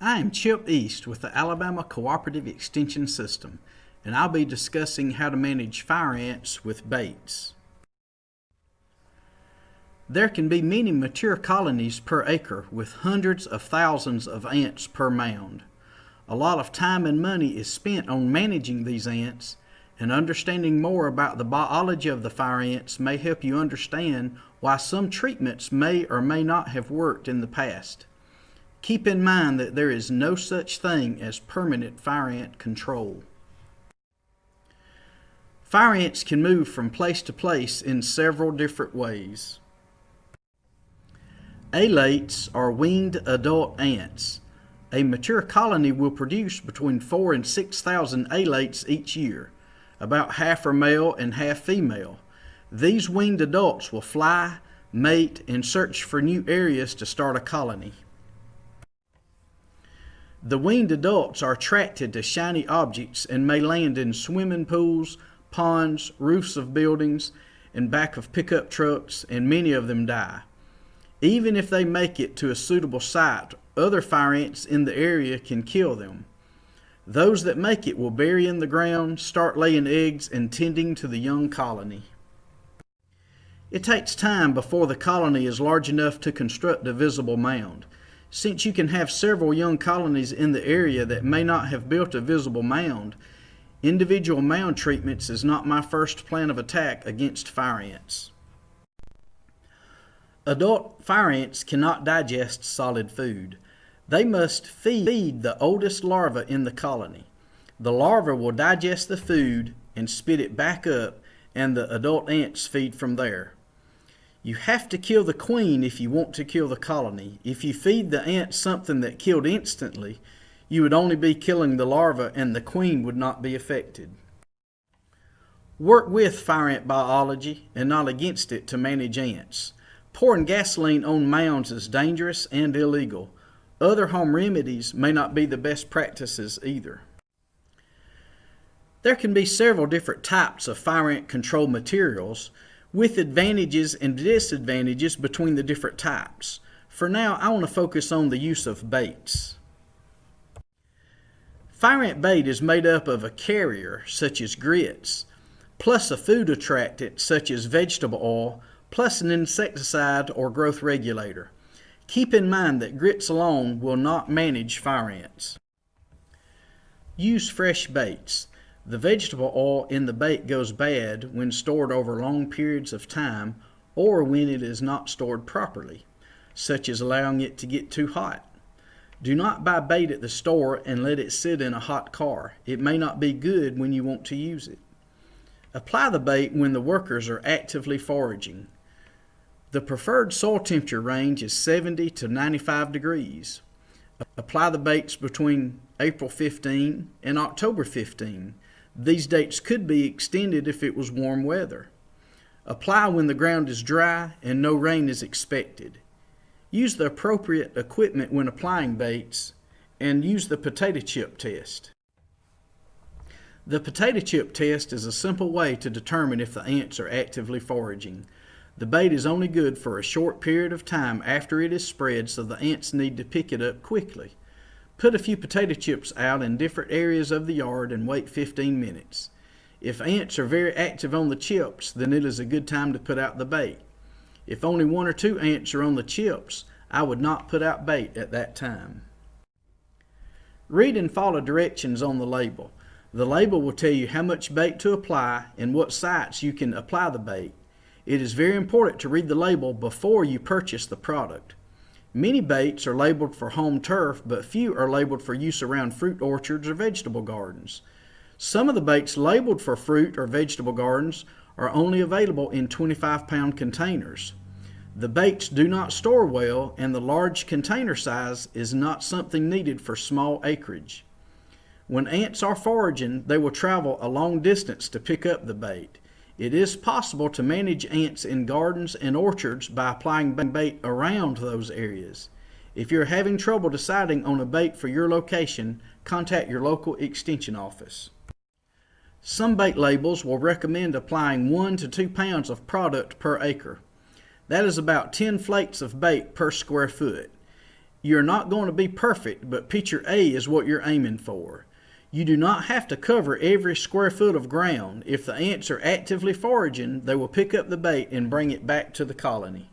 I am Chip East with the Alabama Cooperative Extension System, and I'll be discussing how to manage fire ants with baits. There can be many mature colonies per acre with hundreds of thousands of ants per mound. A lot of time and money is spent on managing these ants, and understanding more about the biology of the fire ants may help you understand why some treatments may or may not have worked in the past. Keep in mind that there is no such thing as permanent fire ant control. Fire ants can move from place to place in several different ways. Alates are winged adult ants. A mature colony will produce between 4 and 6,000 alates each year. About half are male and half female. These winged adults will fly, mate, and search for new areas to start a colony. The winged adults are attracted to shiny objects and may land in swimming pools, ponds, roofs of buildings, and back of pickup trucks, and many of them die. Even if they make it to a suitable site, other fire ants in the area can kill them. Those that make it will bury in the ground, start laying eggs, and tending to the young colony. It takes time before the colony is large enough to construct a visible mound. Since you can have several young colonies in the area that may not have built a visible mound, individual mound treatments is not my first plan of attack against fire ants. Adult fire ants cannot digest solid food. They must feed the oldest larva in the colony. The larva will digest the food and spit it back up and the adult ants feed from there. You have to kill the queen if you want to kill the colony. If you feed the ants something that killed instantly, you would only be killing the larva and the queen would not be affected. Work with fire ant biology and not against it to manage ants. Pouring gasoline on mounds is dangerous and illegal. Other home remedies may not be the best practices either. There can be several different types of fire ant control materials, with advantages and disadvantages between the different types. For now, I want to focus on the use of baits. Fire ant bait is made up of a carrier, such as grits, plus a food attractant, such as vegetable oil, plus an insecticide or growth regulator. Keep in mind that grits alone will not manage fire ants. Use fresh baits. The vegetable oil in the bait goes bad when stored over long periods of time or when it is not stored properly, such as allowing it to get too hot. Do not buy bait at the store and let it sit in a hot car. It may not be good when you want to use it. Apply the bait when the workers are actively foraging. The preferred soil temperature range is 70 to 95 degrees. Apply the baits between April 15 and October 15 these dates could be extended if it was warm weather. Apply when the ground is dry and no rain is expected. Use the appropriate equipment when applying baits and use the potato chip test. The potato chip test is a simple way to determine if the ants are actively foraging. The bait is only good for a short period of time after it is spread so the ants need to pick it up quickly. Put a few potato chips out in different areas of the yard and wait 15 minutes. If ants are very active on the chips, then it is a good time to put out the bait. If only one or two ants are on the chips, I would not put out bait at that time. Read and follow directions on the label. The label will tell you how much bait to apply and what sites you can apply the bait. It is very important to read the label before you purchase the product. Many baits are labeled for home turf, but few are labeled for use around fruit orchards or vegetable gardens. Some of the baits labeled for fruit or vegetable gardens are only available in 25 pound containers. The baits do not store well and the large container size is not something needed for small acreage. When ants are foraging, they will travel a long distance to pick up the bait. It is possible to manage ants in gardens and orchards by applying bait around those areas. If you're having trouble deciding on a bait for your location, contact your local extension office. Some bait labels will recommend applying 1 to 2 pounds of product per acre. That is about 10 flakes of bait per square foot. You're not going to be perfect, but picture A is what you're aiming for. You do not have to cover every square foot of ground. If the ants are actively foraging, they will pick up the bait and bring it back to the colony.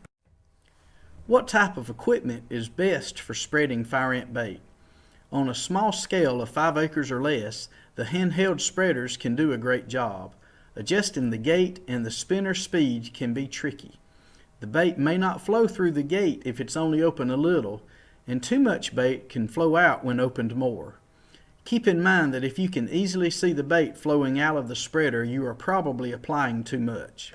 What type of equipment is best for spreading fire ant bait? On a small scale of 5 acres or less, the handheld spreaders can do a great job. Adjusting the gate and the spinner speed can be tricky. The bait may not flow through the gate if it's only open a little, and too much bait can flow out when opened more. Keep in mind that if you can easily see the bait flowing out of the spreader, you are probably applying too much.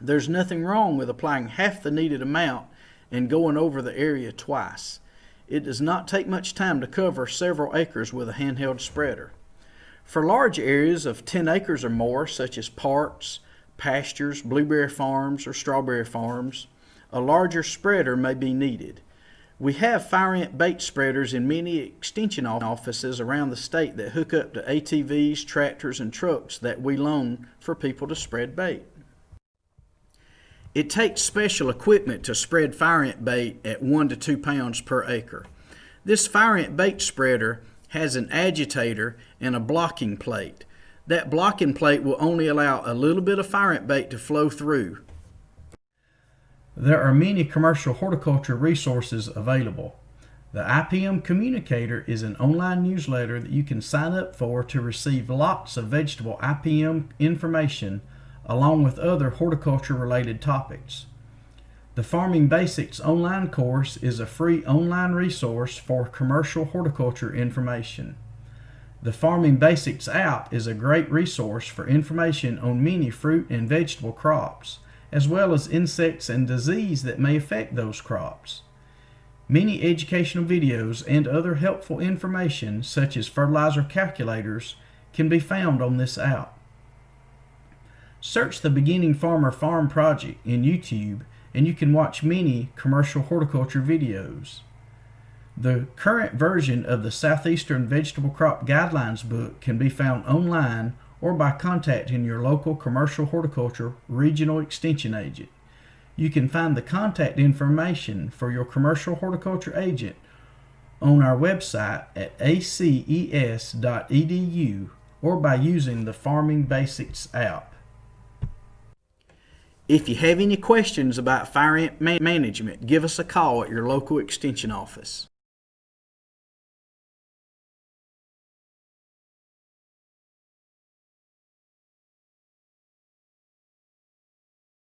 There's nothing wrong with applying half the needed amount and going over the area twice. It does not take much time to cover several acres with a handheld spreader. For large areas of 10 acres or more, such as parks, pastures, blueberry farms, or strawberry farms, a larger spreader may be needed. We have fire ant bait spreaders in many extension offices around the state that hook up to ATVs, tractors, and trucks that we loan for people to spread bait. It takes special equipment to spread fire ant bait at 1 to 2 pounds per acre. This fire ant bait spreader has an agitator and a blocking plate. That blocking plate will only allow a little bit of fire ant bait to flow through. There are many commercial horticulture resources available. The IPM Communicator is an online newsletter that you can sign up for to receive lots of vegetable IPM information along with other horticulture related topics. The Farming Basics online course is a free online resource for commercial horticulture information. The Farming Basics app is a great resource for information on many fruit and vegetable crops as well as insects and disease that may affect those crops. Many educational videos and other helpful information, such as fertilizer calculators, can be found on this app. Search the Beginning Farmer Farm Project in YouTube and you can watch many commercial horticulture videos. The current version of the Southeastern Vegetable Crop Guidelines book can be found online or by contacting your local commercial horticulture regional extension agent. You can find the contact information for your commercial horticulture agent on our website at aces.edu or by using the Farming Basics app. If you have any questions about fire ant management, give us a call at your local extension office.